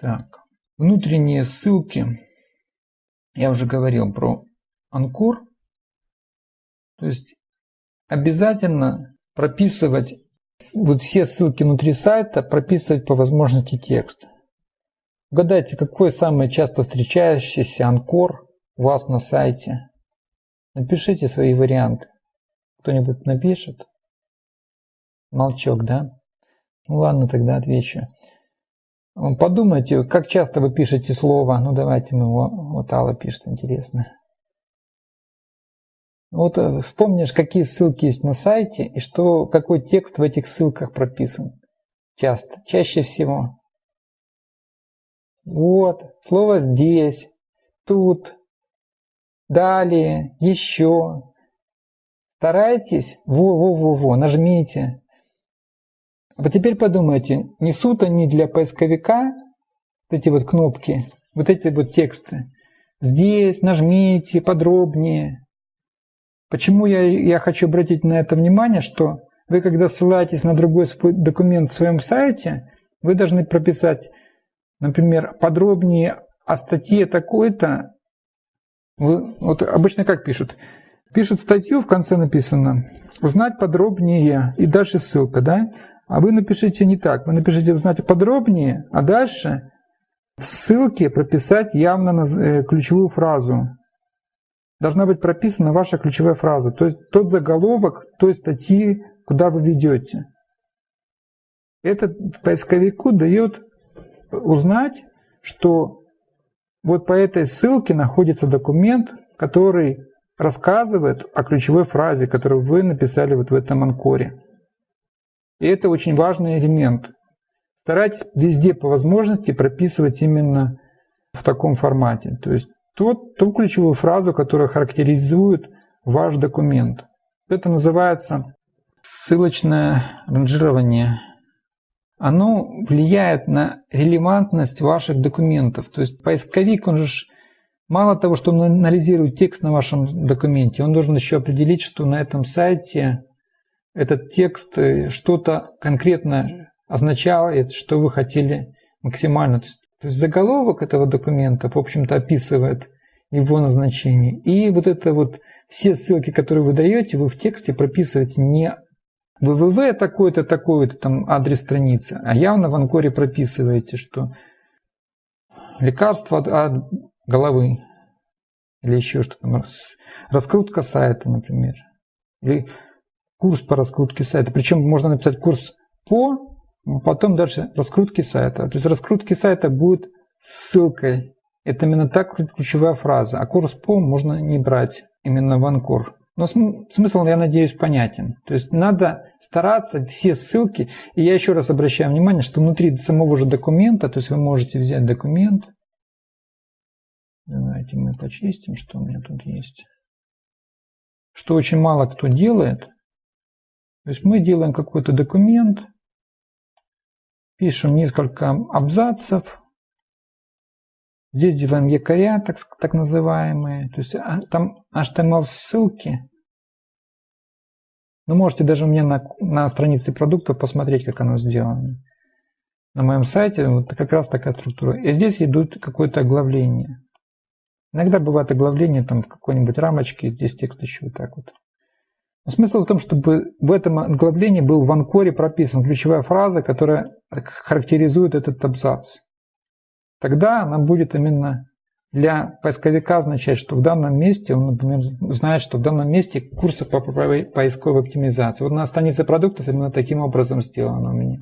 Так, внутренние ссылки. Я уже говорил про Анкор. То есть обязательно прописывать вот все ссылки внутри сайта, прописывать по возможности текст. Угадайте, какой самый часто встречающийся анкор у вас на сайте? Напишите свои варианты. Кто-нибудь напишет? Молчок, да? Ну ладно, тогда отвечу. Подумайте, как часто вы пишете слово. Ну давайте мы его, вот Алла пишет, интересно. Вот э, вспомнишь, какие ссылки есть на сайте и что, какой текст в этих ссылках прописан. Часто, чаще всего. Вот, слово здесь, тут, далее, еще. Старайтесь, во-во-во-во, нажмите. А теперь подумайте, несут они для поисковика вот эти вот кнопки, вот эти вот тексты. Здесь нажмите подробнее. Почему я, я хочу обратить на это внимание, что вы, когда ссылаетесь на другой документ в своем сайте, вы должны прописать, например, подробнее о статье такой-то. Вот обычно как пишут? Пишут статью, в конце написано «Узнать подробнее» и дальше ссылка, да? А вы напишите не так. Вы напишите «Узнать подробнее», а дальше в ссылке прописать явно э, ключевую фразу должна быть прописана ваша ключевая фраза, то есть тот заголовок той статьи, куда вы ведете. Это поисковику дает узнать, что вот по этой ссылке находится документ, который рассказывает о ключевой фразе, которую вы написали вот в этом анкоре. И это очень важный элемент. Старайтесь везде по возможности прописывать именно в таком формате. То есть тот, ту ключевую фразу, которая характеризует ваш документ. Это называется ссылочное ранжирование. Оно влияет на релевантность ваших документов. То есть поисковик, он же мало того, что он анализирует текст на вашем документе, он должен еще определить, что на этом сайте этот текст э, что-то конкретно означает, что вы хотели максимально. То есть то есть заголовок этого документа, в общем-то, описывает его назначение. И вот это вот все ссылки, которые вы даете, вы в тексте прописываете не www такой-то, такой-то там адрес страницы, а явно в анкоре прописываете, что лекарство от, от головы или еще что-то, раскрутка сайта, например, или курс по раскрутке сайта. Причем можно написать курс по Потом дальше раскрутки сайта. То есть раскрутки сайта будет ссылкой. Это именно так ключевая фраза. А курс по можно не брать именно в анкор. Но смысл, я надеюсь, понятен. То есть надо стараться все ссылки. И я еще раз обращаю внимание, что внутри самого же документа, то есть вы можете взять документ. Давайте мы почистим, что у меня тут есть. Что очень мало кто делает. То есть мы делаем какой-то документ, пишем несколько абзацев. Здесь делаем якоря, так, так называемые. То есть а, там HTML ссылки. Ну, можете даже у меня на, на странице продуктов посмотреть, как оно сделано. На моем сайте вот как раз такая структура. И здесь идут какое-то оглавление. Иногда бывает оглавление там в какой-нибудь рамочке, здесь текст еще вот так вот. Смысл в том, чтобы в этом оглавлении был в анкоре прописан ключевая фраза, которая характеризует этот абзац. Тогда она будет именно для поисковика означать, что в данном месте, он, например, знает, что в данном месте курсы по поисковой оптимизации. Вот на странице продуктов именно таким образом сделано у меня.